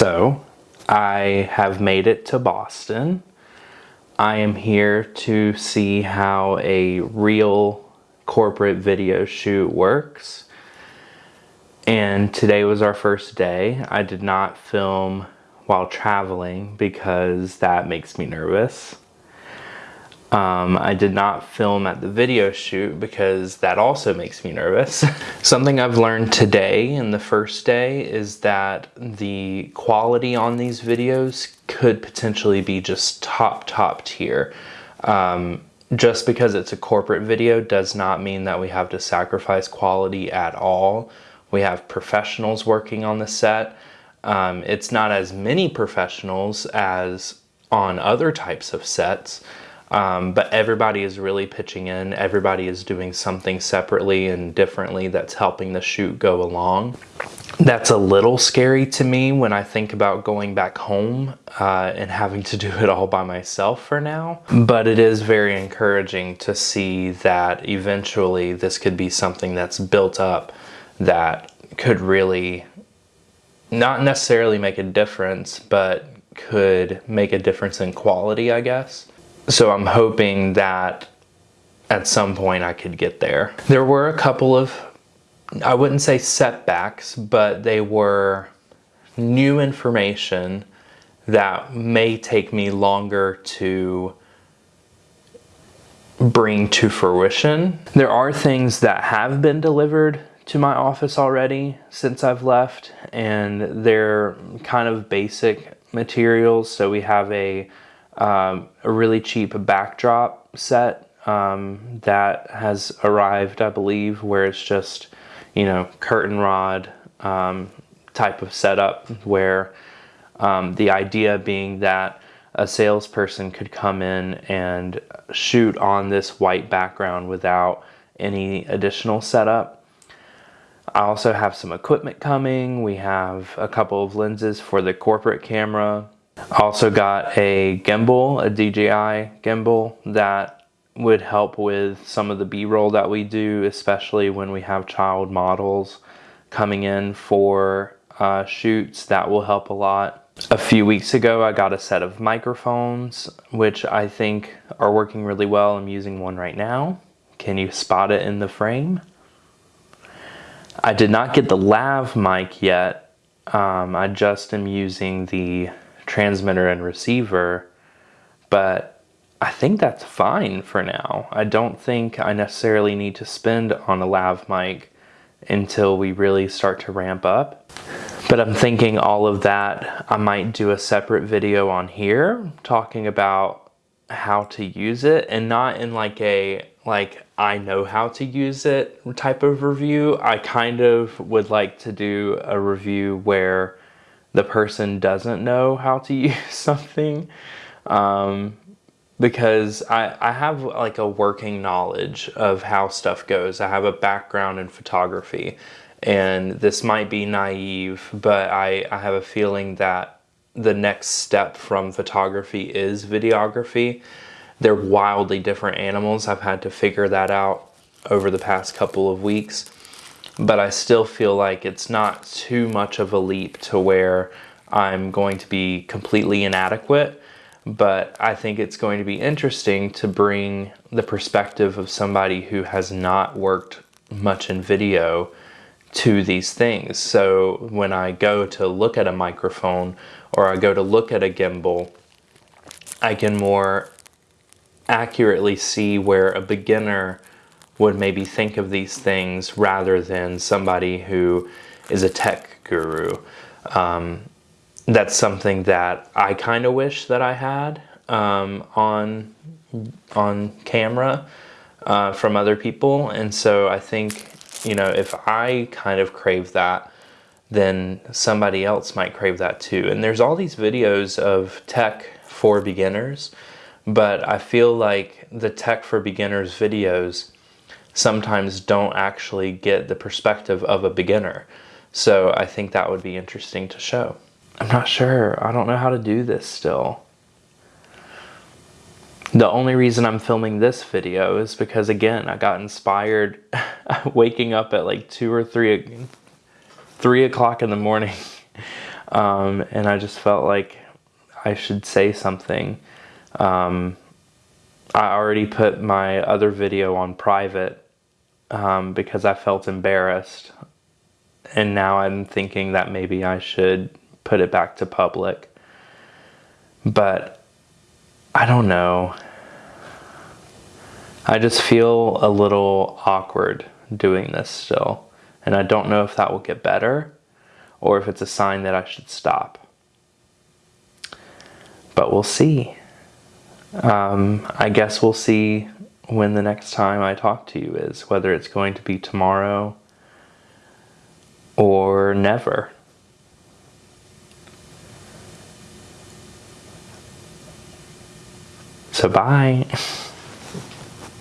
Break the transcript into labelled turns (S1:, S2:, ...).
S1: So, I have made it to Boston. I am here to see how a real corporate video shoot works. And today was our first day. I did not film while traveling because that makes me nervous. Um, I did not film at the video shoot because that also makes me nervous. Something I've learned today in the first day is that the quality on these videos could potentially be just top, top tier. Um, just because it's a corporate video does not mean that we have to sacrifice quality at all. We have professionals working on the set. Um, it's not as many professionals as on other types of sets. Um, but everybody is really pitching in. Everybody is doing something separately and differently that's helping the shoot go along. That's a little scary to me when I think about going back home uh, and having to do it all by myself for now. But it is very encouraging to see that eventually this could be something that's built up that could really not necessarily make a difference, but could make a difference in quality, I guess. So I'm hoping that at some point I could get there. There were a couple of, I wouldn't say setbacks, but they were new information that may take me longer to bring to fruition. There are things that have been delivered to my office already since I've left and they're kind of basic materials. So we have a um, a really cheap backdrop set um, that has arrived, I believe, where it's just, you know, curtain rod um, type of setup where um, the idea being that a salesperson could come in and shoot on this white background without any additional setup. I also have some equipment coming. We have a couple of lenses for the corporate camera also got a gimbal, a DJI gimbal that would help with some of the b-roll that we do, especially when we have child models coming in for uh, shoots. That will help a lot. A few weeks ago, I got a set of microphones, which I think are working really well. I'm using one right now. Can you spot it in the frame? I did not get the lav mic yet. Um, I just am using the transmitter and receiver, but I think that's fine for now. I don't think I necessarily need to spend on a lav mic until we really start to ramp up. But I'm thinking all of that, I might do a separate video on here talking about how to use it and not in like a like I know how to use it type of review. I kind of would like to do a review where the person doesn't know how to use something um, because I, I have like a working knowledge of how stuff goes. I have a background in photography and this might be naive, but I, I have a feeling that the next step from photography is videography. They're wildly different animals. I've had to figure that out over the past couple of weeks but I still feel like it's not too much of a leap to where I'm going to be completely inadequate. But I think it's going to be interesting to bring the perspective of somebody who has not worked much in video to these things. So when I go to look at a microphone or I go to look at a gimbal, I can more accurately see where a beginner would maybe think of these things rather than somebody who is a tech guru. Um, that's something that I kind of wish that I had um, on on camera uh, from other people, and so I think you know if I kind of crave that, then somebody else might crave that too. And there's all these videos of tech for beginners, but I feel like the tech for beginners videos sometimes don't actually get the perspective of a beginner. So I think that would be interesting to show. I'm not sure. I don't know how to do this still. The only reason I'm filming this video is because again, I got inspired waking up at like two or three, three o'clock in the morning Um, and I just felt like I should say something. Um, I already put my other video on private um, because I felt embarrassed. And now I'm thinking that maybe I should put it back to public. But I don't know. I just feel a little awkward doing this still. And I don't know if that will get better or if it's a sign that I should stop. But we'll see. Um, I guess we'll see when the next time I talk to you is, whether it's going to be tomorrow or never. So, bye.